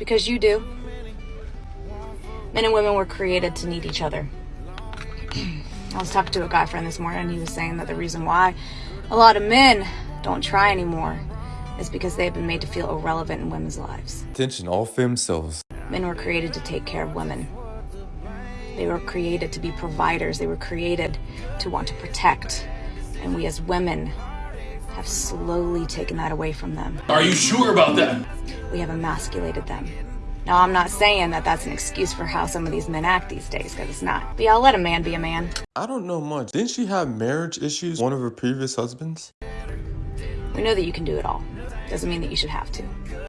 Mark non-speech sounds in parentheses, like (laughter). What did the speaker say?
Because you do. Men and women were created to need each other. (clears throat) I was talking to a guy friend this morning, and he was saying that the reason why a lot of men don't try anymore is because they've been made to feel irrelevant in women's lives. Attention, all femcels. Men were created to take care of women. They were created to be providers. They were created to want to protect. And we as women have slowly taken that away from them. Are you sure about that? We have emasculated them. Now, I'm not saying that that's an excuse for how some of these men act these days, because it's not. But y'all let a man be a man. I don't know much. Didn't she have marriage issues? One of her previous husbands? We know that you can do it all. Doesn't mean that you should have to.